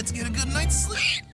let's get a good night's sleep.